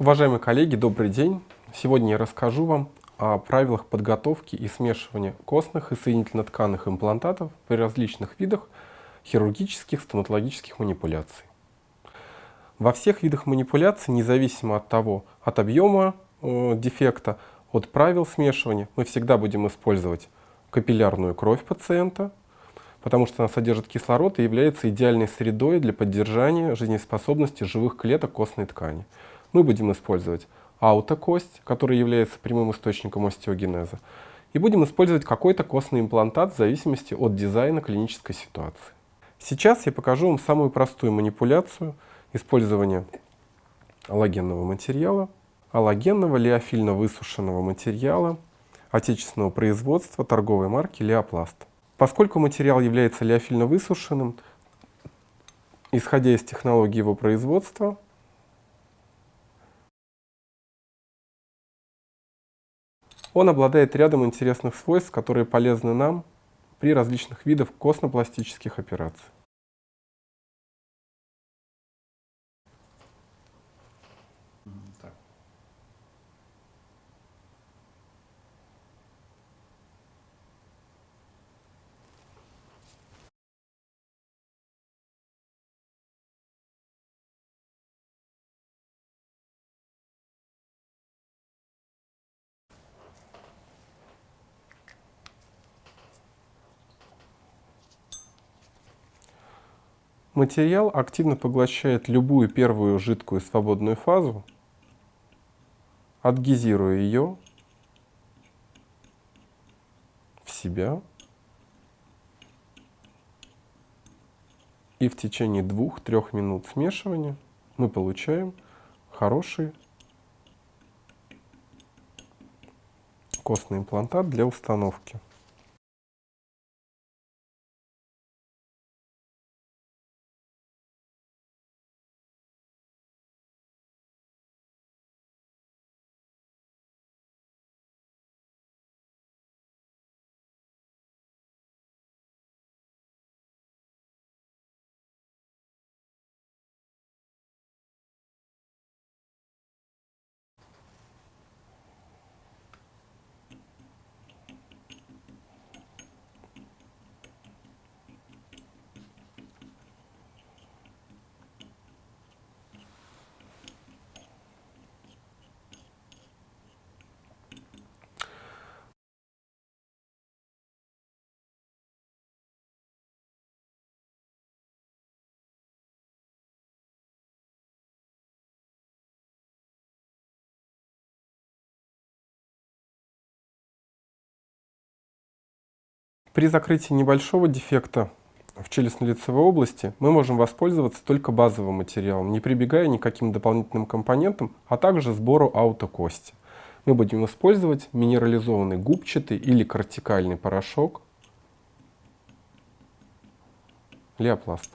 Уважаемые коллеги, добрый день! Сегодня я расскажу вам о правилах подготовки и смешивания костных и соединительно-тканных имплантатов при различных видах хирургических стоматологических манипуляций. Во всех видах манипуляций, независимо от того, от объема э, дефекта, от правил смешивания, мы всегда будем использовать капиллярную кровь пациента, потому что она содержит кислород и является идеальной средой для поддержания жизнеспособности живых клеток костной ткани. Мы будем использовать аутокость, которая является прямым источником остеогенеза, и будем использовать какой-то костный имплантат в зависимости от дизайна клинической ситуации. Сейчас я покажу вам самую простую манипуляцию использования аллогенного материала, аллогенного леофильно высушенного материала отечественного производства торговой марки Леопласт. Поскольку материал является леофильно высушенным, исходя из технологии его производства, он обладает рядом интересных свойств, которые полезны нам при различных видах костно-пластических операций. Материал активно поглощает любую первую жидкую свободную фазу, адгезируя ее в себя и в течение двух-трех минут смешивания мы получаем хороший костный имплантат для установки. При закрытии небольшого дефекта в челюстно-лицевой области мы можем воспользоваться только базовым материалом, не прибегая ни к каким дополнительным компонентам, а также сбору аутокости. Мы будем использовать минерализованный губчатый или кортикальный порошок Леопласт.